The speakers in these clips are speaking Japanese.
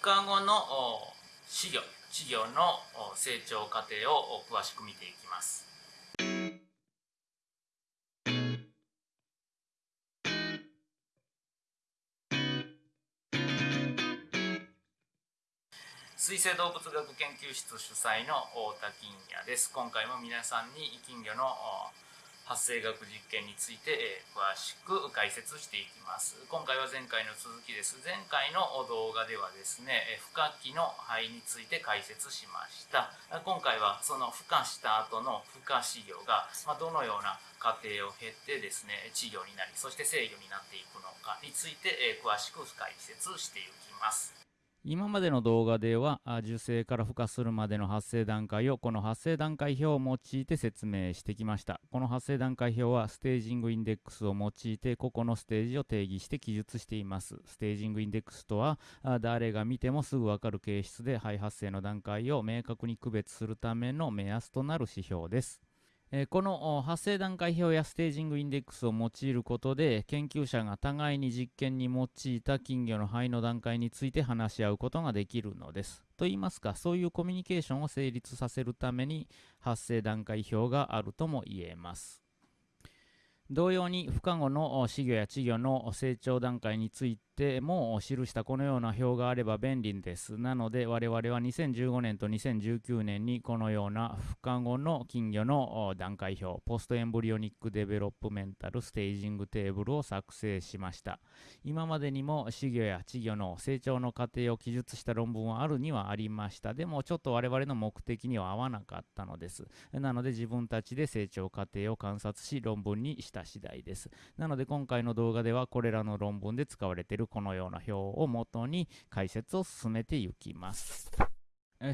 孵化後の稚魚稚魚の成長過程を詳しく見ていきます。水生動物学研究室主催の太田金也です。今回も皆さんに金魚の発生学実験について、え詳しく解説していきます。今回は前回の続きです。前回の動画ではですね孵化器の肺について解説しました。今回はその孵化した後の孵化飼魚が、まどのような過程を経てですね稚魚になりそして制御になっていくのかについて、え詳しく解説していきます。今までの動画では受精から孵化するまでの発生段階をこの発生段階表を用いて説明してきました。この発生段階表はステージングインデックスを用いて個々のステージを定義して記述しています。ステージングインデックスとは誰が見てもすぐわかる形質で肺発生の段階を明確に区別するための目安となる指標です。えこの発生段階表やステージングインデックスを用いることで研究者が互いに実験に用いた金魚の肺の段階について話し合うことができるのです。と言いますかそういうコミュニケーションを成立させるために発生段階表があるとも言えます。同様に不可後の稚魚や稚魚の成長段階についても記したこのような表があれば便利です。なので我々は2015年と2019年にこのような孵化後の金魚の段階表、 post-embryonic developmental staging table を作成しました。今までにも仔魚や稚魚の成長の過程を記述した論文はあるにはありました。でもちょっと我々の目的には合わなかったのです。なので自分たちで成長過程を観察し論文にした次第です。なので今回の動画ではこれらの論文で使われているこのような表を元に解説を進めていきます。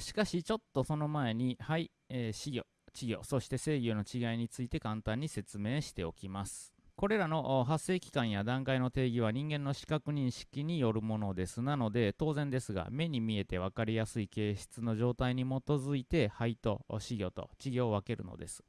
しかしちょっとその前に、はい、えー、死魚、稚魚、そして制御の違いについて簡単に説明しておきます。これらの発生期間や段階の定義は人間の視覚認識によるものです。なので、当然ですが、目に見えて分かりやすい形質の状態に基づいて、肺と死魚と稚魚を分けるのです。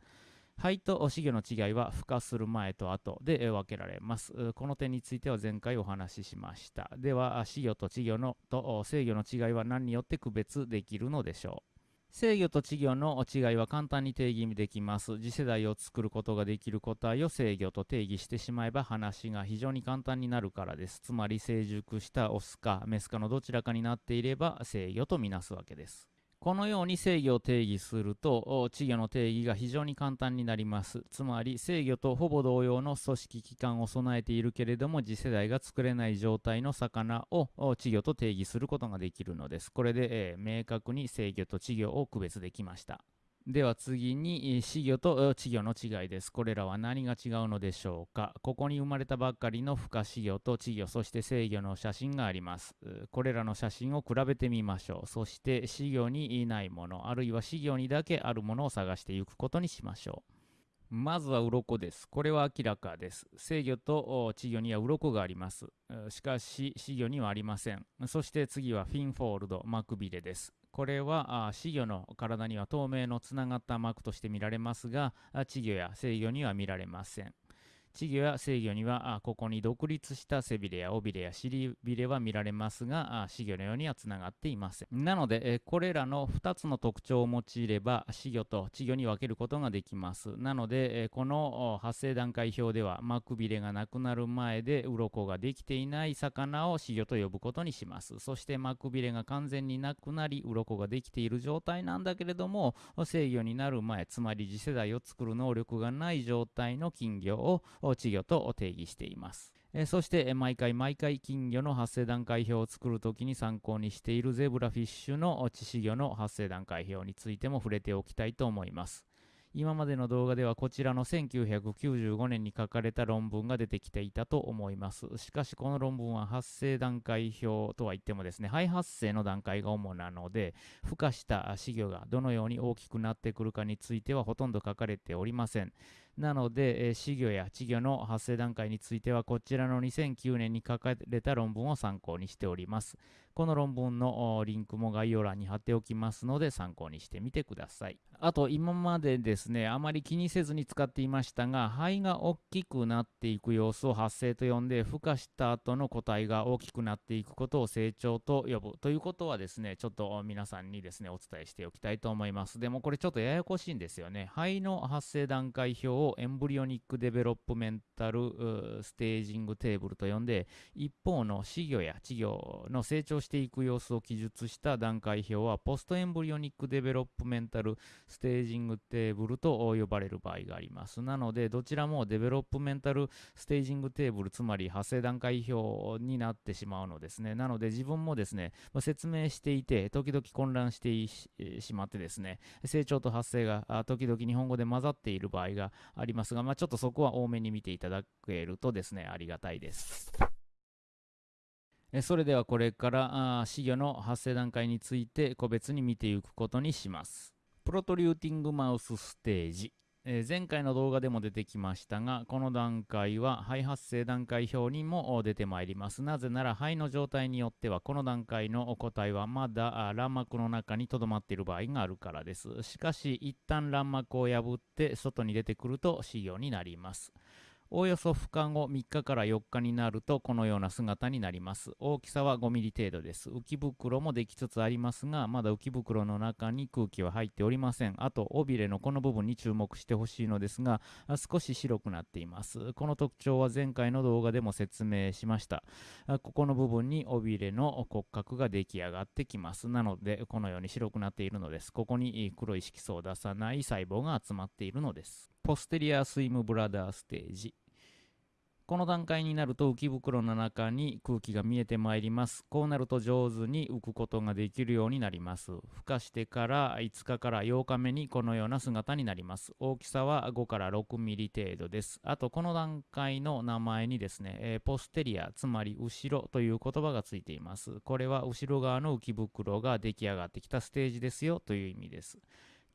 肺と稚魚の違いは孵化する前と後で分けられます。この点については前回お話ししました。では、稚魚と稚魚のと制御の違いは何によって区別できるのでしょう？制御と稚魚の違いは簡単に定義できます。次世代を作ることができる個体を制御と定義してしまえば話が非常に簡単になるからです。つまり成熟したオスかメスかのどちらかになっていれば制御とみなすわけです。このように制御を定義すると稚魚の定義が非常に簡単になります。つまり制御とほぼ同様の組織機関を備えているけれども次世代が作れない状態の魚を稚魚と定義することができるのです。これで、えー、明確に制御と稚魚を区別できました。では次に、死魚と稚魚の違いです。これらは何が違うのでしょうか？ここに生まれたばっかりの孵化死魚と稚魚、そして生魚の写真があります。これらの写真を比べてみましょう。そして死魚にいないもの、あるいは死魚にだけあるものを探していくことにしましょう。まずは鱗です。これは明らかです。制御と稚魚には鱗があります。しかし、死魚にはありません。そして次はフィンフォールド、マクビレです。これは死魚の体には透明のつながった膜として見られますが稚魚や制魚には見られません稚魚や成魚にはここに独立した背びれや尾びれや尻びれは見られますが死魚のようにはつながっていません。なのでこれらの2つの特徴を用いれば死魚と稚魚に分けることができます。なのでこの発生段階表では膜びれがなくなる前で鱗ができていない魚を死魚と呼ぶことにします。そして膜びれが完全になくなり鱗ができている状態なんだけれども制御になる前つまり次世代を作る能力がない状態の金魚を稚魚と定義しています。えそして、毎回毎回金魚の発生段階表を作るときに参考にしているゼブラフィッシュの致死魚の発生段階表についても触れておきたいと思います。今までの動画ではこちらの1995年に書かれた論文が出てきていたと思います。しかしこの論文は発生段階表とは言ってもですね、肺発生の段階が主なので、孵化した死魚がどのように大きくなってくるかについてはほとんど書かれておりません。なので、えー、死魚や稚魚の発生段階については、こちらの2009年に書かれた論文を参考にしております。この論文のリンクも概要欄に貼っておきますので参考にしてみてください。あと今までですね、あまり気にせずに使っていましたが、肺が大きくなっていく様子を発生と呼んで、孵化した後の個体が大きくなっていくことを成長と呼ぶということはですね、ちょっと皆さんにですね、お伝えしておきたいと思います。でもこれちょっとややこしいんですよね。胚の発生段階表を embryonic developmental staging table と呼んで、一方の死魚や稚魚の成長していく様子を記述した段階表は、 post-embryonic developmental staging table と呼ばれる場合があります。なので、どちらも developmental staging table、つまり発生段階表になってしまうのですね。なので、自分もですね、説明していて、時々混乱してしまってですね、成長と発生が時々日本語で混ざっている場合がありますが、まあ、ちょっとそこは多めに見ていただけるとですね、ありがたいです。それではこれから死魚の発生段階について個別に見ていくことにします。プロトリューティングマウスステージ。え前回の動画でも出てきましたが、この段階は肺発生段階表にも出てまいります。なぜなら肺の状態によっては、この段階の個体はまだ卵膜の中に留まっている場合があるからです。しかし、一旦卵膜を破って外に出てくると死魚になります。おおよそ孵化後3日から4日になるとこのような姿になります。大きさは5ミリ程度です。浮き袋もできつつありますが、まだ浮き袋の中に空気は入っておりません。あと、尾びれのこの部分に注目してほしいのですが、少し白くなっています。この特徴は前回の動画でも説明しました。ここの部分に尾びれの骨格が出来上がってきます。なので、このように白くなっているのです。ここに黒い色素を出さない細胞が集まっているのです。ポステリアスイムブラダーステージ。この段階になると浮き袋の中に空気が見えてまいります。こうなると上手に浮くことができるようになります。孵化してから5日から8日目にこのような姿になります。大きさは5から6ミリ程度です。あとこの段階の名前にですね、えー、ポステリア、つまり後ろという言葉がついています。これは後ろ側の浮き袋が出来上がってきたステージですよという意味です。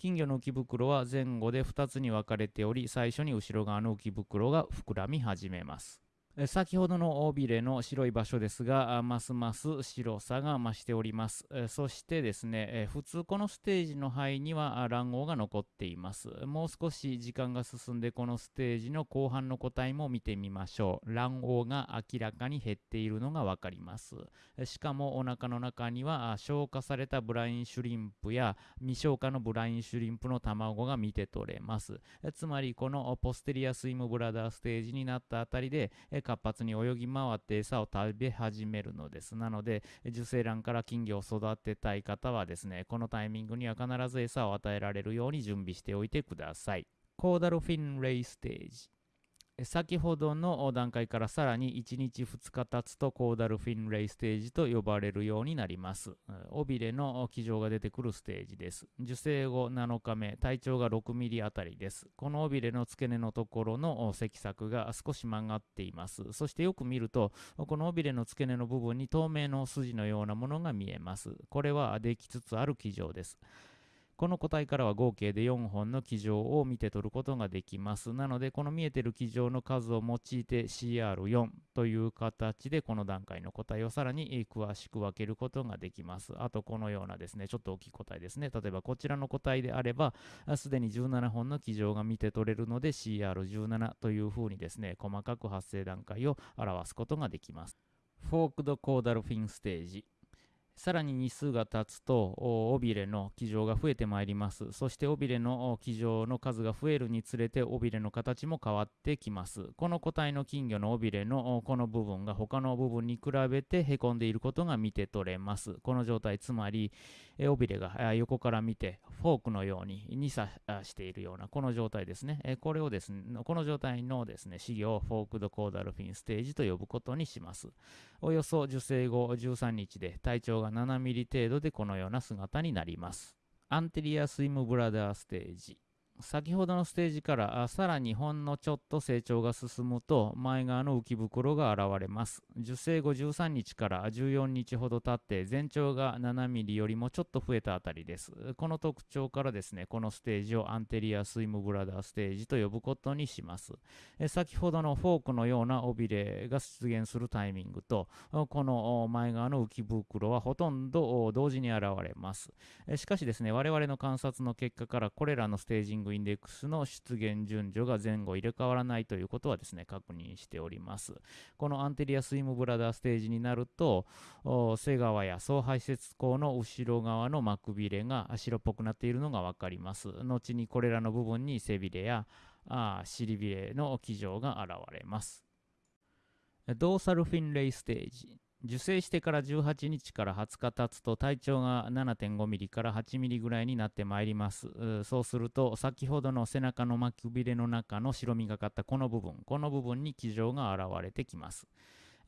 金魚の浮き袋は前後で2つに分かれており、最初に後ろ側の浮き袋が膨らみ始めます。先ほどの尾びれの白い場所ですが、ますます白さが増しております。そしてですね、普通このステージの肺には卵黄が残っています。もう少し時間が進んでこのステージの後半の個体も見てみましょう。卵黄が明らかに減っているのがわかります。しかもお腹の中には消化されたブラインシュリンプや未消化のブラインシュリンプの卵が見て取れます。つまりこのポステリアスイムブラダーステージになったあたりで活発に泳ぎ回って餌を食べ始めるのです。なので、受精卵から金魚を育てたい方はですね、このタイミングには必ず餌を与えられるように準備しておいてください。コーダルフィンレイステージ。先ほどの段階からさらに1日2日経つとコーダルフィンレイステージと呼ばれるようになります。尾びれの気丈が出てくるステージです。受精後7日目、体長が6ミリあたりです。この尾びれの付け根のところの脊索が少し曲がっています。そしてよく見ると、この尾びれの付け根の部分に透明の筋のようなものが見えます。これはできつつある気丈です。この個体からは合計で4本の基状を見て取ることができます。なので、この見えてる基状の数を用いて CR4 という形でこの段階の個体をさらに詳しく分けることができます。あと、このようなですね、ちょっと大きい個体ですね。例えばこちらの個体であれば、すでに17本の基状が見て取れるので CR17 というふうにですね、細かく発生段階を表すことができます。フォークドコーダルフィンステージさらに日数が経つと尾びれの気丈が増えてまいります。そして尾びれの気丈の数が増えるにつれて尾びれの形も変わってきます。この個体の金魚の尾びれのこの部分が他の部分に比べてへこんでいることが見て取れます。この状態つまり尾びれが横から見てフォークのように2刺しているようなこの状態ですねこれをですねこの状態のですね資料をフォークドコーダルフィンステージと呼ぶことにしますおよそ受精後13日で体長が7ミリ程度でこのような姿になります。アンテリアスイムブラダーステージ。先ほどのステージからさらにほんのちょっと成長が進むと前側の浮き袋が現れます。受精後13日から14日ほど経って全長が7ミリよりもちょっと増えたあたりです。この特徴からですねこのステージをアンテリアスイムブラダーステージと呼ぶことにします。先ほどのフォークのような尾びれが出現するタイミングとこの前側の浮き袋はほとんど同時に現れます。しかしですね我々の観察の結果からこれらのステージングインデックスの出現順序が前後入れ替わらないということはですね、確認しております。このアンテリアスイムブラダーステージになると、背側や総排泄口の後ろ側の膜びれが白っぽくなっているのがわかります。後にこれらの部分に背びれやあ尻びれの基状が現れます。ドーサルフィンレイステージ。受精してから18日から20日経つと体長が7.5ミリから8ミリぐらいになってまいります。そうすると先ほどの背中の巻きびれの中の白みがかったこの部分、この部分に気状が現れてきます。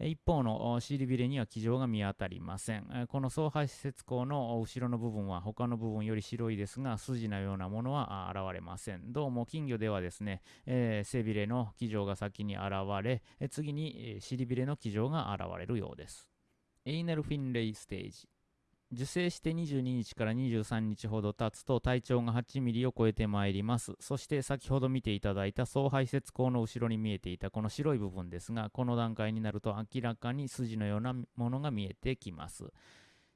一方の尻びれには気丈が見当たりません。この総排泄口の後ろの部分は他の部分より白いですが、筋のようなものは現れません。どうも金魚ではですね、えー、背びれの気丈が先に現れ、次に尻びれの気丈が現れるようです。エイナルフィンレイステージ。受精して22日から23日ほど経つと体長が8ミリを超えてまいります。そして先ほど見ていただいた総排泄口の後ろに見えていたこの白い部分ですが、この段階になると明らかに筋のようなものが見えてきます。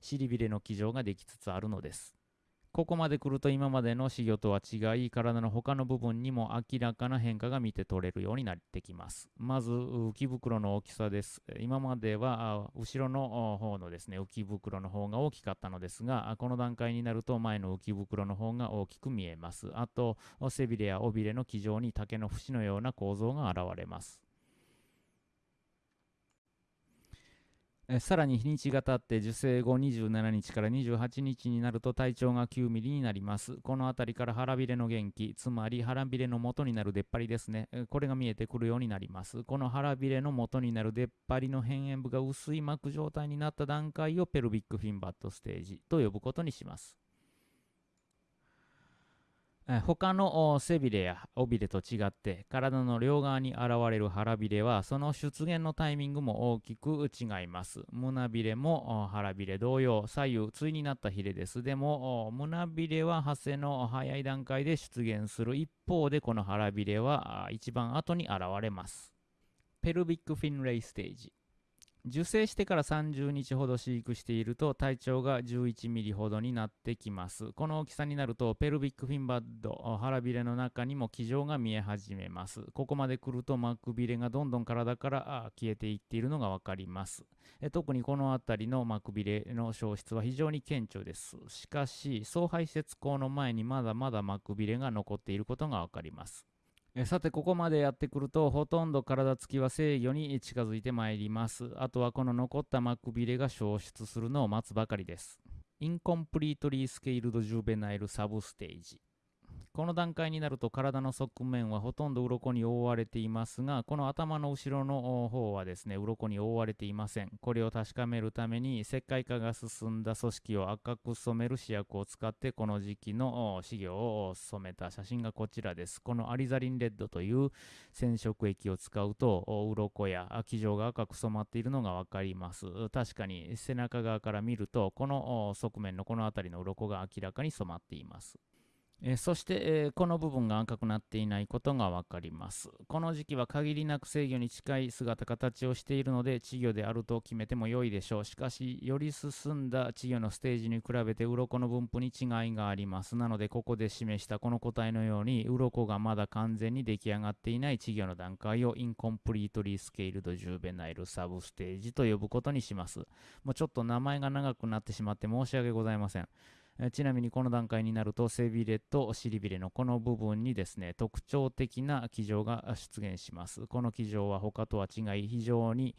尻びれの基状ができつつあるのです。ここまで来ると今までの稚魚とは違い、体の他の部分にも明らかな変化が見て取れるようになってきます。まず、浮き袋の大きさです。今までは後ろの方のですね、浮き袋の方が大きかったのですが、この段階になると前の浮き袋の方が大きく見えます。あと、背びれや尾びれの基上に竹の節のような構造が現れます。えさらに日にちが経って受精後27日から28日になると体長が9ミリになります。この辺りから腹びれの元気、つまり腹びれの元になる出っ張りですね。これが見えてくるようになります。この腹びれの元になる出っ張りの辺縁部が薄い膜状態になった段階をペルビックフィンバットステージと呼ぶことにします。他の背びれや尾びれと違って体の両側に現れる腹びれはその出現のタイミングも大きく違います。胸びれも腹びれ同様左右対になったヒレです。でも胸びれは発生の早い段階で出現する一方でこの腹びれは一番後に現れます。ペルビックフィンレイステージ受精してから30日ほど飼育していると体長が11ミリほどになってきます。この大きさになるとペルビックフィンバッド、腹びれの中にも気状が見え始めます。ここまで来ると膜びれがどんどん体から消えていっているのがわかります。特にこの辺りの膜びれの消失は非常に顕著です。しかし、総排泄口の前にまだまだ膜びれが残っていることがわかります。えさてここまでやってくるとほとんど体つきは制御に近づいてまいります。あとはこの残った膜びれが消失するのを待つばかりです。インコンプリートリースケールドジューベナイルサブステージ。この段階になると体の側面はほとんど鱗に覆われていますが、この頭の後ろの方はですね、鱗に覆われていません。これを確かめるために、石灰化が進んだ組織を赤く染める試薬を使って、この時期の飼料を染めた写真がこちらです。このアリザリンレッドという染色液を使うと、鱗や基状が赤く染まっているのがわかります。確かに背中側から見ると、この側面のこの辺りの鱗が明らかに染まっています。え、そして、え、この部分が赤くなっていないことがわかります。この時期は限りなく制御に近い姿形をしているので稚魚であると決めても良いでしょう。しかし、より進んだ稚魚のステージに比べて鱗の分布に違いがあります。なので、ここで示したこの個体のように、鱗がまだ完全に出来上がっていない稚魚の段階をインコンプリートリースケールドジューベナイルサブステージと呼ぶことにします。もうちょっと名前が長くなってしまって申し訳ございません。ちなみにこの段階になると背びれと尻びれのこの部分にですね特徴的な気状が出現します。この気状は他とは違い非常に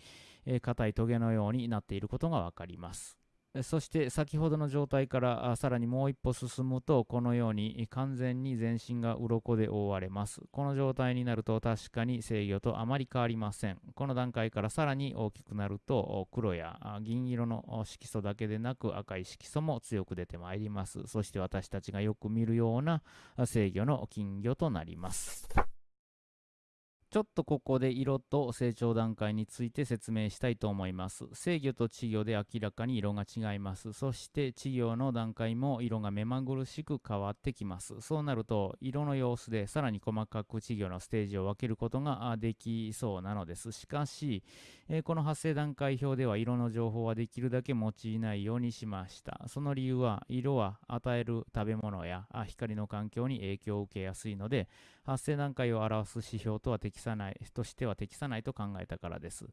硬いトゲのようになっていることが分かります。そして先ほどの状態からさらにもう一歩進むとこのように完全に全身が鱗で覆われます。この状態になると確かに制御とあまり変わりません。この段階からさらに大きくなると黒や銀色の色素だけでなく赤い色素も強く出てまいります。そして私たちがよく見るような制御の金魚となります。ちょっとここで色と成長段階について説明したいと思います。制御と稚魚で明らかに色が違います。そして稚魚の段階も色が目まぐるしく変わってきます。そうなると色の様子でさらに細かく稚魚のステージを分けることができそうなのです。しかし、えー、この発生段階表では色の情報はできるだけ用いないようにしました。その理由は色は与える食べ物や光の環境に影響を受けやすいので、発生段階を表す指標とは適さない、としては適さないと考えたからです。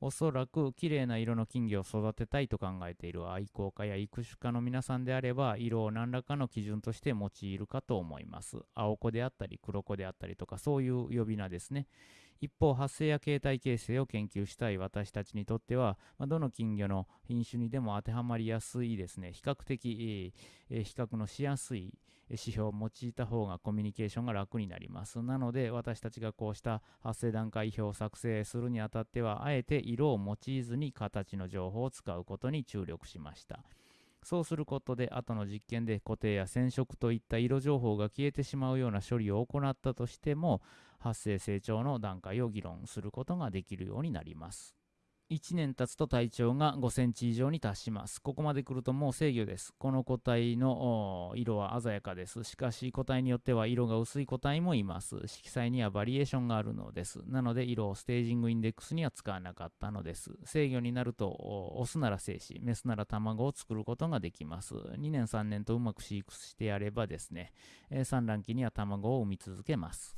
おそらく綺麗な色の金魚を育てたいと考えている愛好家や育種家の皆さんであれば、色を何らかの基準として用いるかと思います。青子であったり黒子であったりとか、そういう呼び名ですね。一方、発生や形態形成を研究したい私たちにとっては、まあ、どの金魚の品種にでも当てはまりやすいですね、比較的、えー、比較のしやすい指標を用いた方がコミュニケーションが楽になります。なので、私たちがこうした発生段階表を作成するにあたっては、あえて色を用いずに形の情報を使うことに注力しました。そうすることで、後の実験で固定や染色といった色情報が消えてしまうような処理を行ったとしても、発生成長の段階を議論することができるようになります。1年経つと体長が5センチ以上に達します。ここまで来るともう制御です。この個体の色は鮮やかです。しかし個体によっては色が薄い個体もいます。色彩にはバリエーションがあるのです。なので色をステージングインデックスには使わなかったのです。制御になるとオスなら精子、メスなら卵を作ることができます。2年3年とうまく飼育してやればですね、産卵期には卵を産み続けます。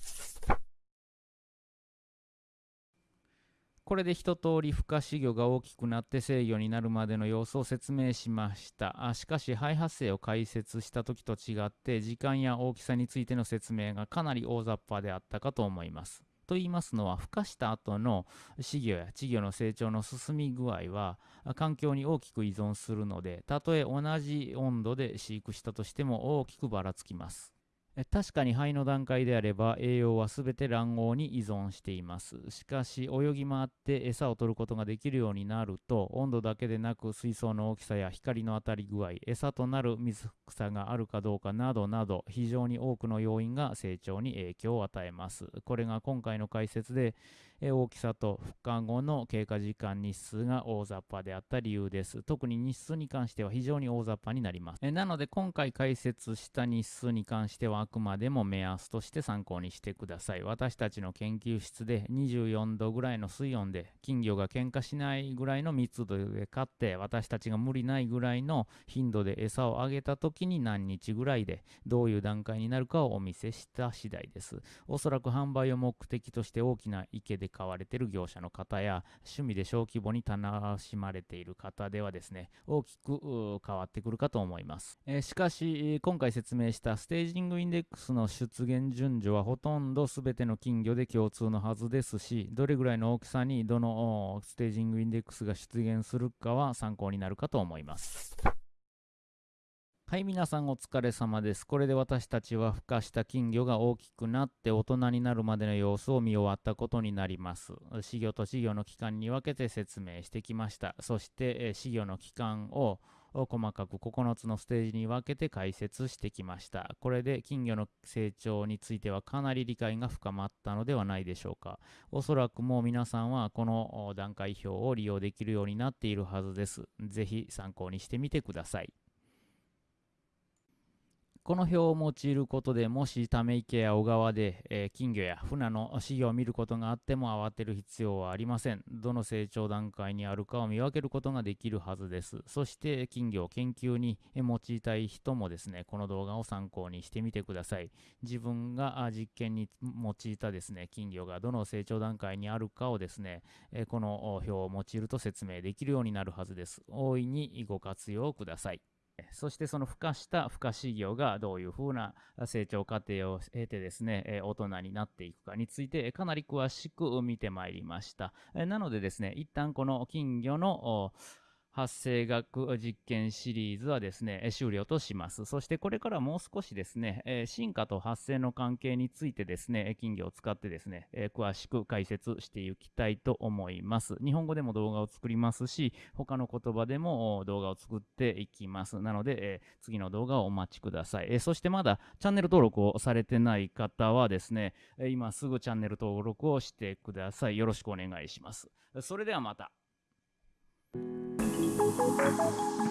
これで一通り孵化飼魚が大きくなって制御になるまでの様子を説明しました。あしかし肺発生を解説した時と違って時間や大きさについての説明がかなり大雑把であったかと思います。と言いますのは孵化した後の飼魚や稚魚の成長の進み具合は環境に大きく依存するのでたとえ同じ温度で飼育したとしても大きくばらつきます。確かに肺の段階であれば栄養は全て卵黄に依存しています。しかし泳ぎ回って餌を取ることができるようになると温度だけでなく水槽の大きさや光の当たり具合、餌となる水草があるかどうかなどなど非常に多くの要因が成長に影響を与えます。これが今回の解説で大きさと孵化後の経過時間日数が大雑把であった理由です。特に日数に関しては非常に大雑把になります。なので今回解説した日数に関してはあくまでも目安として参考にしてください。私たちの研究室で24度ぐらいの水温で金魚が喧嘩しないぐらいの密度で飼って私たちが無理ないぐらいの頻度で餌をあげた時に何日ぐらいでどういう段階になるかをお見せした次第です。おそらく販売を目的として大きな池でで買われている業者の方や趣味で小規模に楽しまれている方ではですね大きく変わってくるかと思います、えー、しかし今回説明したステージングインデックスの出現順序はほとんど全ての金魚で共通のはずですしどれぐらいの大きさにどのステージングインデックスが出現するかは参考になるかと思います。はい、皆さんお疲れ様です。これで私たちは孵化した金魚が大きくなって大人になるまでの様子を見終わったことになります。飼魚と飼魚の期間に分けて説明してきました。そして飼魚の期間を細かく9つのステージに分けて解説してきました。これで金魚の成長についてはかなり理解が深まったのではないでしょうか。おそらくもう皆さんはこの段階表を利用できるようになっているはずです。ぜひ参考にしてみてください。この表を用いることでもしため池や小川で、えー、金魚や船の死魚を見ることがあっても慌てる必要はありません。どの成長段階にあるかを見分けることができるはずです。そして金魚を研究に用いたい人もですね、この動画を参考にしてみてください。自分が実験に用いたですね、金魚がどの成長段階にあるかをですね、えこの表を用いると説明できるようになるはずです。大いにご活用ください。そしてその孵化した孵化飼料がどういうふうな成長過程を経てですね、大人になっていくかについてかなり詳しく見てまいりました。なのでですね、一旦この金魚の発生学実験シリーズはですね、終了とします。そしてこれからもう少しですね、進化と発生の関係についてですね、金魚を使ってですね、詳しく解説していきたいと思います。日本語でも動画を作りますし、他の言葉でも動画を作っていきます。なので、次の動画をお待ちください。そしてまだチャンネル登録をされてない方はですね、今すぐチャンネル登録をしてください。よろしくお願いします。それではまた。Thank you.